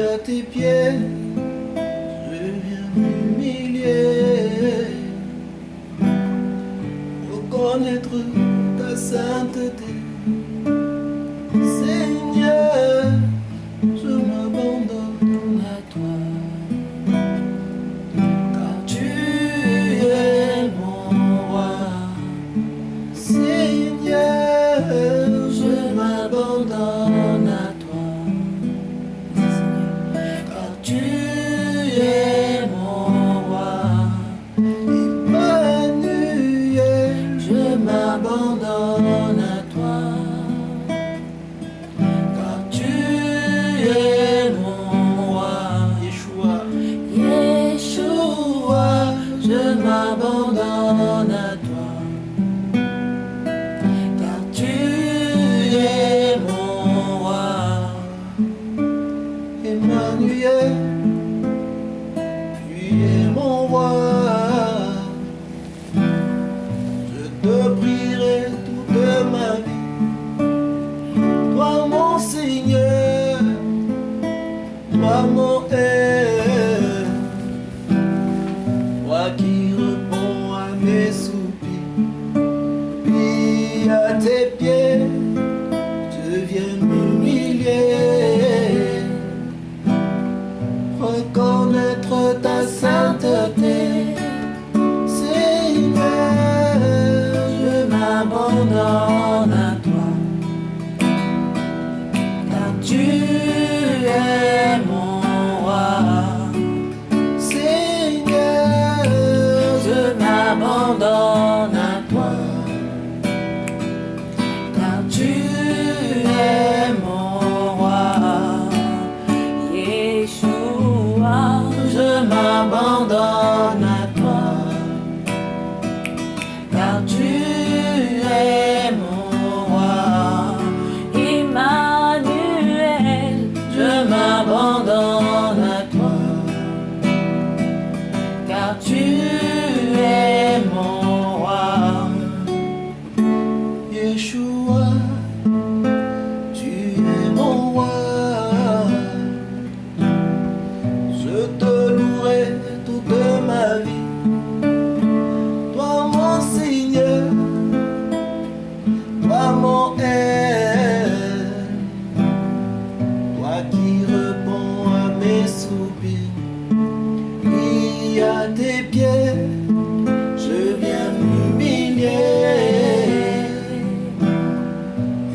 à tes pieds, je viens m'humilier, reconnaître ta sainteté. m'abandonne à toi, car tu es mon roi. Emmanuel, tu es mon roi. Je te prierai toute ma vie, toi mon Seigneur, toi mon Père.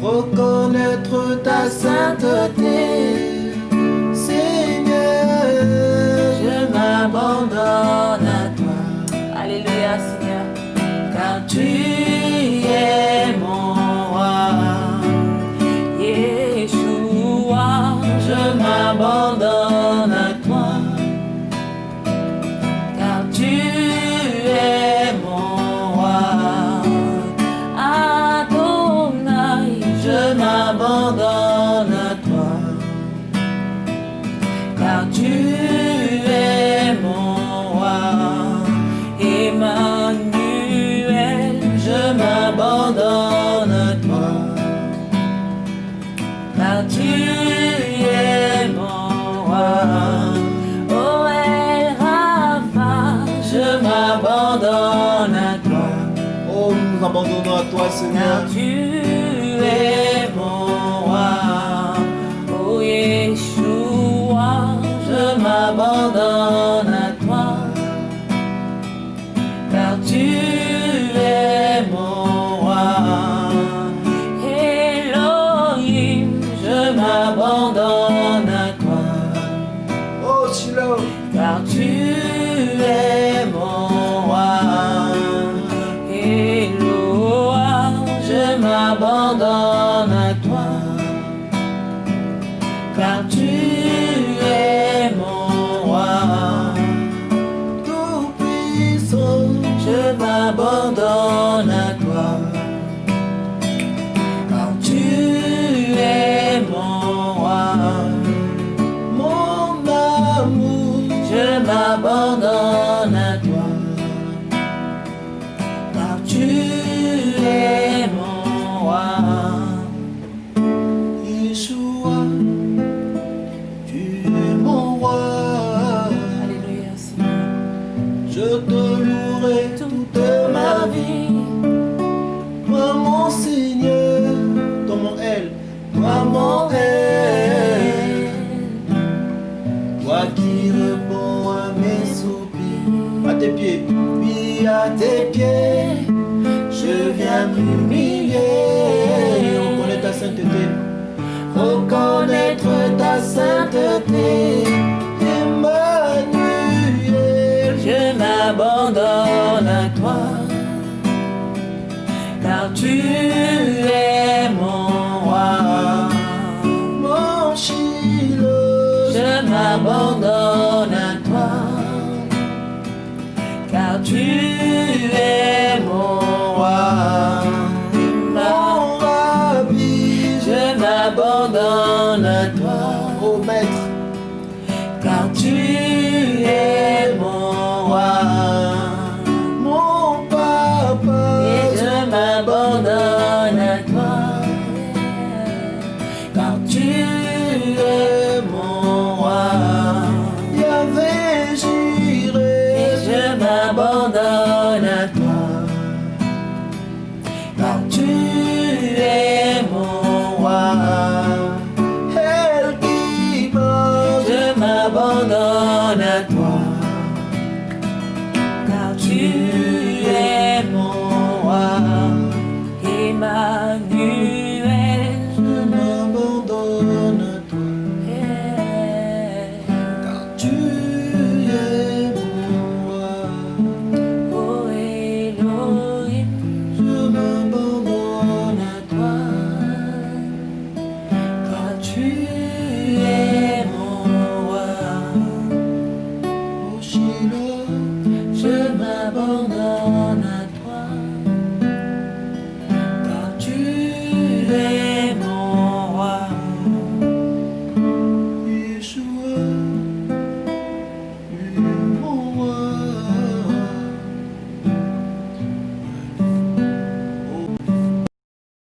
reconnaître ta sainteté. Oh, nous abandonnons à toi, Seigneur. Tu es mon roi, oh Yeshua, je m'abandonne. m'abandonne à toi. Car tu es mon roi, mon amour, je m'abandonne à toi. Car tu es mon roi. Yeshua, tu es mon roi. Alléluia, Seigneur. Je te à tes pieds, je viens m'humilier. Reconnais ta sainteté, reconnaître ta sainteté. Emmanuel, je m'abandonne à toi, car tu es mon roi. Mon Chilo, je m'abandonne à toi, car tu es